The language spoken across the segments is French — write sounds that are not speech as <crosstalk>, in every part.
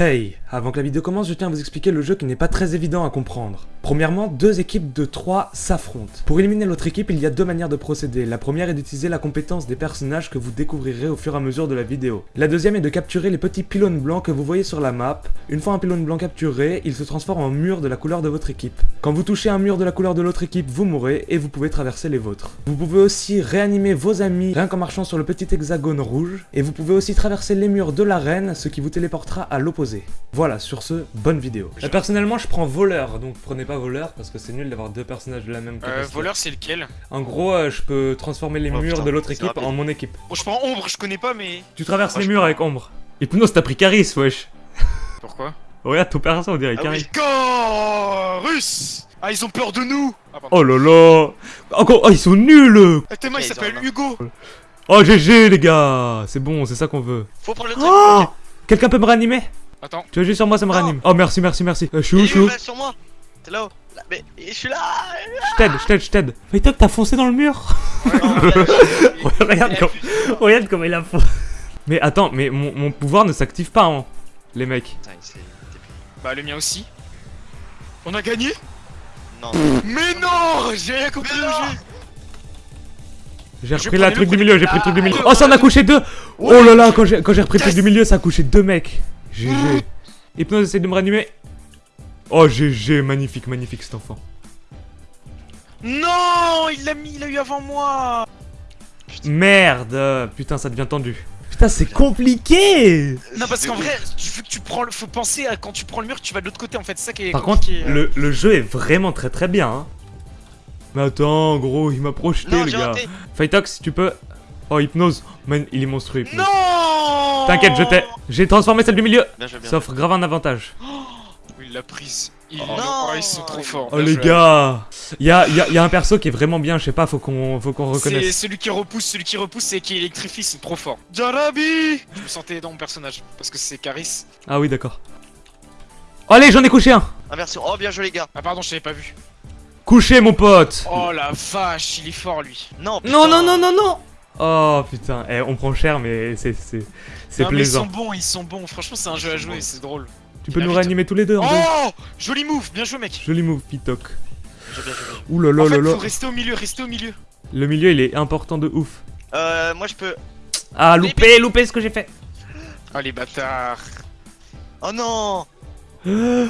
Hey, avant que la vidéo commence, je tiens à vous expliquer le jeu qui n'est pas très évident à comprendre. Premièrement, deux équipes de 3 s'affrontent. Pour éliminer l'autre équipe, il y a deux manières de procéder. La première est d'utiliser la compétence des personnages que vous découvrirez au fur et à mesure de la vidéo. La deuxième est de capturer les petits pylônes blancs que vous voyez sur la map. Une fois un pylône blanc capturé, il se transforme en mur de la couleur de votre équipe. Quand vous touchez un mur de la couleur de l'autre équipe, vous mourrez et vous pouvez traverser les vôtres. Vous pouvez aussi réanimer vos amis rien qu'en marchant sur le petit hexagone rouge. Et vous pouvez aussi traverser les murs de l'arène, ce qui vous téléportera à l'opposé. Voilà, sur ce, bonne vidéo. Euh, personnellement, je prends voleur, donc prenez pas voleur parce que c'est nul d'avoir deux personnages de la même Euh, capacité. voleur, c'est lequel? En gros, euh, je peux transformer les Oh, murs putain, de l'autre équipe rapide. en mon équipe. Bon, je prends ombre, je connais pas, mais. Tu traverses Moi, les murs prends- avec ombre. Hypnose, t'as pris Caris, wesh. Pourquoi? Regarde ton perso, on dirait Ah Caris. oui. Russe Ah, ils ont peur de nous Ah. Oh là là Encore, oh, ils sont nuls Ah, Thomas, il Ok, ils s'appelle Hugo Oh, GG, les gars C'est bon, c'est ça qu'on veut. Faut prendre le truc. Oh ok. Quelqu'un peut me réanimer? Attends. Tu veux juste sur moi, ça me Non. réanime. Oh, merci, merci, merci. Euh, je suis où, je suis où, où là, sur moi T'es là-haut Là, Mais je suis là Je t'aide, je t'aide, je t'aide. Fais-toi que t'as foncé dans le mur Non, <laughs> Regarde comme... Regarde comme il a foncé. <laughs> Mais attends, mais mon, mon pouvoir ne s'active pas, hein, les mecs. Putain, il s'est- Bah, le mien aussi. On a gagné? Non. Mais non J'ai rien compris Mais au jeu J'ai repris la truc du milieu, j'ai pris le truc du Ah, milieu. Oh, ça en a couché deux Oh là là, quand j'ai quand j'ai repris le truc du milieu, ça a couché deux mecs. GG. Hypnose, essaye de me réanimer. Oh, GG, magnifique, magnifique cet enfant. Non Il l'a mis, il l'a eu avant moi Merde Putain, ça devient tendu. Putain, c'est compliqué Non, parce qu'en vrai, tu veux que tu prends le... Faut penser à quand tu prends le mur, tu vas de l'autre côté, en fait, c'est ça qui est Par contre, compliqué. euh. le, le jeu est vraiment très très bien. Hein. Mais attends, gros, il m'a projeté, Non, le gars. Fightox, si tu peux. Oh, Hypnose. Man, il est monstrueux, Hypnose. Non T'inquiète, je t'ai. J'ai transformé celle du milieu. Bien joué, bien Ça offre grave un avantage. Oui, il l'a prise. Ils, Oh. oh, ils sont trop forts. Oh les gars Il y a, y a- y a un perso qui est vraiment bien, je sais pas, faut qu'on faut qu'on C'est reconnaisse. celui qui repousse, celui qui repousse et qui électrifie, c'est trop fort. Jarabi Je me sentais dans mon personnage, parce que c'est Caris. Ah oui, d'accord. Oh, allez, j'en ai couché un Inversion. Oh, bien joué, les gars. Ah pardon, je t'avais pas vu. Couché, mon pote Oh la vache, il est fort lui. Non, putain. Non, non, non, non, non Oh putain, eh, on prend cher, mais c'est c'est- mais ils sont plaisant. bons, ils sont bons. Franchement, c'est un jeu à jouer, c'est drôle. Tu peux nous réanimer tous les deux Oh Joli move, bien joué mec. Joli move, joué. Ouh là là là fait, là. faut rester au milieu, rester au milieu. Le milieu, il est important de ouf. Euh, moi je peux. Ah, loupé, loupé ce que j'ai fait Ah les bâtards. Oh non <gasps>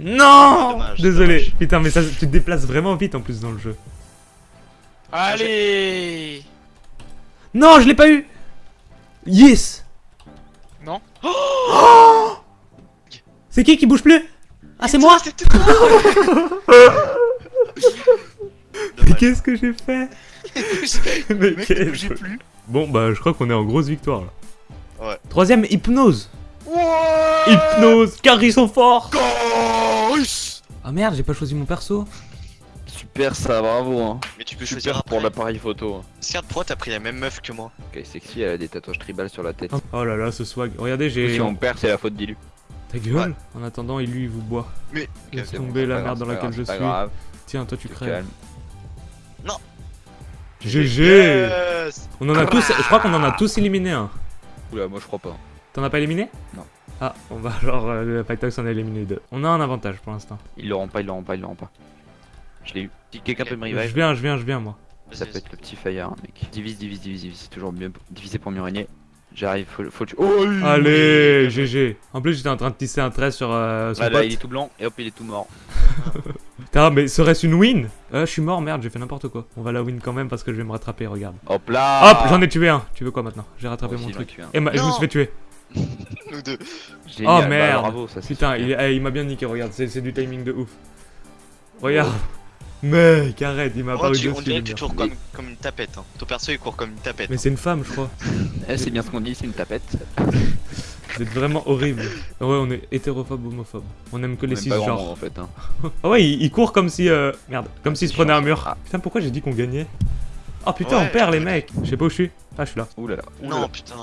Non Dommage, Désolé. dommage. Putain, mais ça, tu te déplaces vraiment vite en plus dans le jeu. Allez Non, je l'ai pas eu Yes <gasps> C'est qui qui bouge plus? Ah, c'est moi? <laughs> Mais qu'est-ce que j'ai fait? <laughs> Mais qu'est-ce j'ai que- plus. Bon, bah, je crois qu'on est en grosse victoire là. Ouais. Troisième, hypnose. Hypnose Car ils sont forts. Chorus Ah merde, j'ai pas choisi mon perso Super ça, bravo hein. Mais tu peux choisir après. pour l'appareil photo. hein. Regarde, pourquoi t'as pris la même meuf que moi Ok, sexy, elle a des tatouages tribal sur la tête. Oh là là, ce swag. Regardez, j'ai... Si on perd, c'est la faute d'Ilu. Ta gueule En attendant, il lui, il vous boit. Mais- Laisse tomber la pas merde grave, dans laquelle grave, je suis. grave, Tiens, toi tu crèves. calmes. GG Yes On en a tous... Je crois qu'on en a tous éliminé un. Oula, moi je crois pas. T'en as pas éliminé? Non. Ah, on va alors... Euh, le Pytox en a éliminé deux. On a un avantage pour l'instant. Ils l'auront pas, ils l'auront pas, ils l'auront pas. Je l'ai eu. Si quelqu'un peut me Je revive, viens, je viens, je viens, moi. ça peut être le petit fire, hein, mec. Divise, divise, divise, divise. C'est toujours mieux. Diviser pour mieux régner. J'arrive, faut, faut le tuer. Oh Allez, GG En plus, j'étais en train de tisser un trait sur euh, son Là, là, pote. il est tout blanc et hop, il est tout mort. <laughs> Putain, mais serait-ce une win? Euh, je suis mort, merde, j'ai fait n'importe quoi. On va la win quand même parce que je vais me rattraper, regarde. Hop là Hop, j'en ai tué un. Tu veux quoi maintenant? J'ai rattrapé Moi mon truc. Et ma- je me suis fait tuer. <laughs> Nous deux. Génial, Oh bah, merde bravo, ça c'est Putain, super. il, eh, il m'a bien niqué, regarde, c'est c'est du timing de ouf. Regarde. Mec, arrête, il m'a Oh, pas eu tu- on dirait que tu cours comme, comme une tapette. Hein. Ton perso il court comme une tapette. Mais c'est une femme, je crois. <laughs> Eh, c'est bien ce qu'on dit, c'est une tapette. <laughs> Vous êtes vraiment horrible. Ouais, on est hétérophobe, homophobe. On aime que les grand cisgenres. en fait. Hein. Ah ouais, il, il court comme si. Euh... Merde, comme s'il se prenait un mur. Ah. Putain, pourquoi j'ai dit qu'on gagnait? Oh putain, Ouais. on perd les mecs. Je sais pas où je suis. Ah, je suis là. Ouh là là. Non, putain.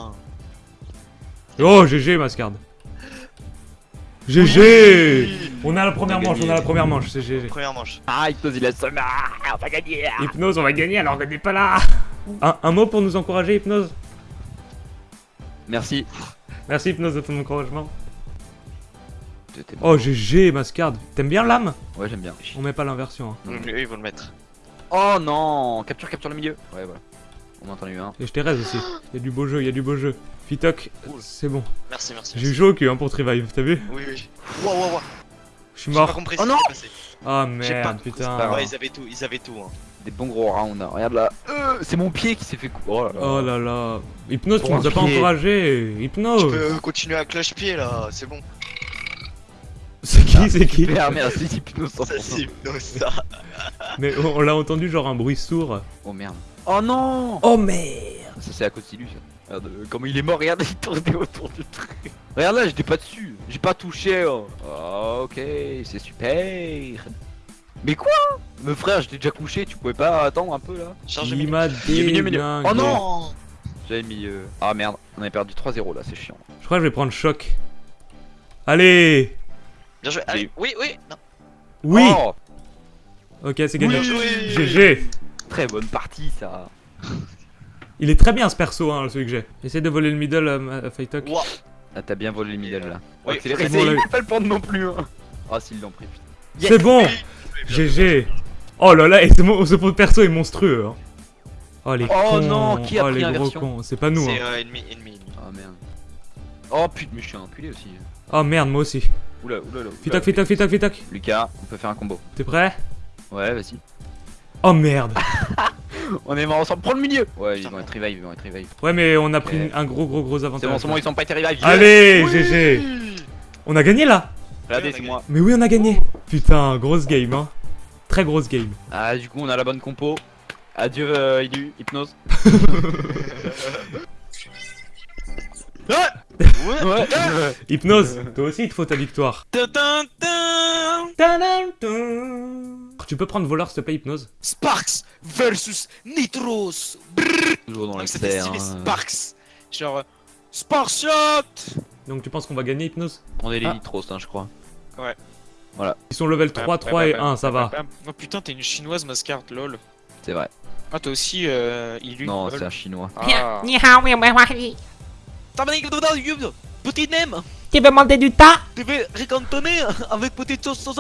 Oh, GG, Mascard. GG On a la première On a manche, on a la première manche, c'est GG. Première manche. Ah, Hypnose, il a. Ah, on va gagner Hypnose, on va gagner alors qu'on n'est pas là un, un mot pour nous encourager, Hypnose? Merci. Merci, Hypnose, de ton encouragement. Oh. GG, Mascard. T'aimes bien l'âme? Ouais, j'aime bien. On met pas l'inversion. hein. Eux, ils vont le mettre. Oh non Capture, capture le milieu. Ouais, voilà. On a entendu un. Et je t'ai raise aussi. Il y a du beau jeu, il y a du beau jeu. Fitoc, Cool. c'est bon. Merci, merci. J'ai eu chaud au cul hein, pour te revive, t'as vu Oui, oui. Waouh, waouh, waouh. Je suis J'ai pas mort. compris Oh ce qui non s'est passé. Ah pas merde, putain. Ouais, ils avaient tout, ils avaient tout. Hein. Des bons gros rounds. hein. Regarde là. Euh, c'est mon pied qui s'est fait coup. Oh là là. Oh là là. Hypnose, tu nous as pas encouragé. Je Hypnose. peux continuer à cloche-pied là, c'est bon. C'est qui, c'est qui Super, merci, Hypnose Ça, 100%. c'est hypnose, ça. Mais on, on l'a entendu genre un bruit sourd. Oh merde. Oh non Oh merde. Ça c'est à cause de lui ça. Regarde, euh, comment il est mort, regarde, il tournait autour du truc. Regarde là, j'étais pas dessus. J'ai pas touché. Oh, ok, c'est super. Mais quoi? Me frère, j'étais déjà couché, tu pouvais pas attendre un peu là Charge déglingué. Oh non J'avais mis. euh, Ah merde, on avait perdu 3-0 là, c'est chiant. Je crois que je vais prendre choc. Allez Bien joué. Allez, oui, oui. Non. Oui Oh, Ok, c'est gagné. Bien joué. GG Très bonne partie ça. <laughs> Il est très bien ce perso, hein, celui que j'ai. Essaye de voler le middle, euh, à Fightok. Ah, t'as bien volé le middle là. Accéléré, c'est bon, il peut pas le prendre non plus. Hein. Ah, s'ils l'ont pris, putain. C'est bon GG Oh là là, et ce, mo- ce pot de perso est monstrueux. Hein. Oh les Oh cons non, qui a Oh pris les gros cons, c'est pas nous. C'est Hein. euh, ennemi. Ah merde. Oh putain, mais je suis un enculé aussi. Oh merde, moi aussi. Oula, oula, oula. Fitok, Fitok, Fitok, Fitok. Lucas, on peut faire un combo. T'es prêt? Ouais, vas-y. Oh merde <laughs> On est mort ensemble, prends le milieu Ouais, ils vont être revive, ils vont être revive. Ouais, mais on a pris un gros, gros, gros C'est avantage. bon, c'est bon, ils sont pas été revive. Allez, GG On a gagné là Regardez, c'est moi. Mais oui, on a gagné Putain, grosse game, hein. Très grosse game. Ah, du coup, on a la bonne compo. Adieu, euh, Ilu, hypnose. <laughs> Ouais. Ouais. Hypnose, toi aussi il te faut ta victoire. Tu peux prendre voleur, s'il te plaît, hypnose. Sparks versus Nitros. Brrr. Toujours dans l'expert. Hein. Sparks. Genre, euh, Spartiate Donc tu penses qu'on va gagner hypnose On est les. Ah. Nitros, hein, je crois. Ouais. Voilà. Ils sont level 3, 3 et 1, ça va. Oh putain, t'es une chinoise, mascarte, lol. C'est vrai. Ah, toi aussi, euh, il Non, c'est un chinois. Ah. Tu veux manger du tas Tu veux ricantonner avec petite sauce sauce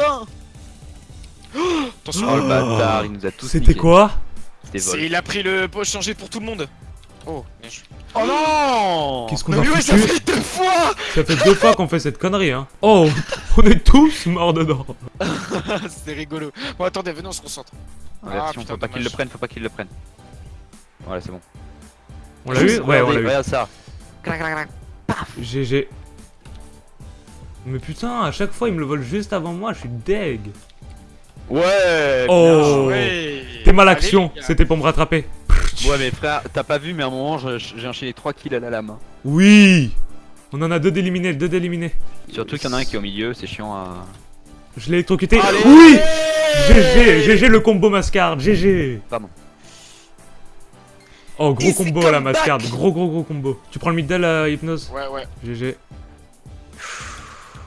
Attention, Oh le bâtard, il nous a tous C'était quoi C'était c'est- il a pris le poche changé pour tout le monde. Oh, bien joué. Oh non Qu'est-ce qu'on Mais a oui, ça fait deux fois Ça fait deux fois qu'on fait cette connerie, hein. Oh, <laughs> on est tous morts dedans. <laughs> C'était rigolo. Bon, attendez, venez, on se concentre. Putain, faut pas qu'il le prenne, faut pas qu'il le prenne. Voilà, c'est bon. On l'a eu Ouais, on l'a eu. Regarde ça. GG. Mais putain, à chaque fois il me le vole juste avant moi, je suis deg. Ouais Oh Ouais. T'es mal action, c'était pour me rattraper. Ouais mais frère, t'as pas vu mais à un moment j'ai enchaîné 3 kills à la lame. hein. Oui On en a deux d'éliminés, deux d'éliminés. Surtout qu'il y en a un qui est au milieu, c'est chiant à... Je l'ai électrocuté. Allez oui GG, GG le combo mascarde, GG Pardon. Oh gros combo la comeback. mascarde, gros gros gros combo. Tu prends le middle euh, hypnose Ouais, ouais. GG.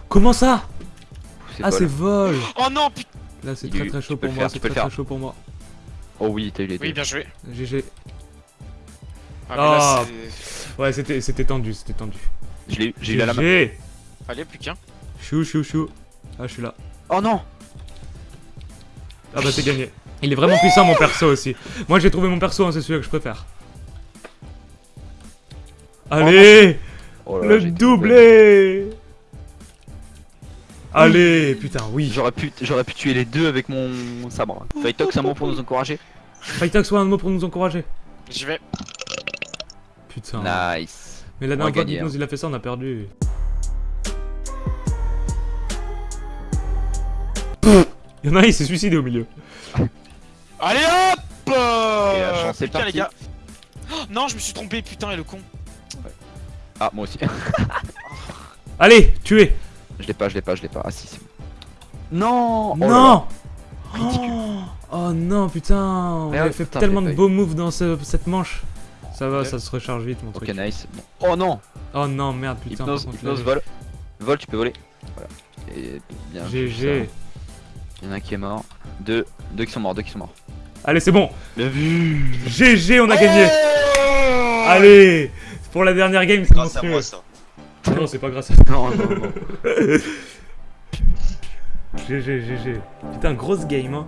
Comment ça? Ah c'est vol Oh non, putain. Là c'est très très chaud pour moi, c'est très très chaud pour moi. Oh oui, t'as eu les deux. Oui, bien joué. GG. Ah, Ah. c'est- Ouais c'était c'était tendu, c'était tendu. Je l'ai eu, j'ai eu la lame. GG Allez, plus qu'un. Chou chou chou. Ah je suis là. Oh non Ah bah c'est gagné. Il est vraiment puissant mon perso aussi. Moi j'ai trouvé mon perso, hein, c'est celui que je préfère. Allez Oh là là, Le doublé Allez Putain oui J'aurais pu, j'aurais pu tuer les deux avec mon sabre. Fightox, un mot pour nous encourager. Fightox soit un mot pour nous encourager. J'y vais. Putain. Nice. Mais la dernière fois gagner, qu'Hypnose il a fait ça, on a perdu. Il y en a un, il s'est suicidé au milieu. <laughs> Allez hop Et la chance, Putain, les gars. Oh, non, je me suis trompé, putain, et le con. Ah, moi aussi. <laughs> Allez, tuez je l'ai pas, je l'ai pas, je l'ai pas. Ah si, c'est bon. Non Oh là là. Non Ridicule. oh, oh non, putain On avait fait putain, tellement de beaux moves dans ce- cette manche. Ça va, Ok. ça se recharge vite mon Ok, truc. nice. Bon. Oh non Oh non, merde, putain. Hypnose, contre, hypnose, là, vol. Vol, tu peux voler. Voilà. Et bien. GG. Il y en a un qui est mort. Deux, deux qui sont morts, deux qui sont morts. Allez, c'est bon Bien vu GG, on a gagné Allez Pour la dernière game, c'est Grâce à monstrueux. <laughs> Non, c'est pas grâce à ça. Non, non, non. <laughs> GG, GG. Putain, grosse game, hein.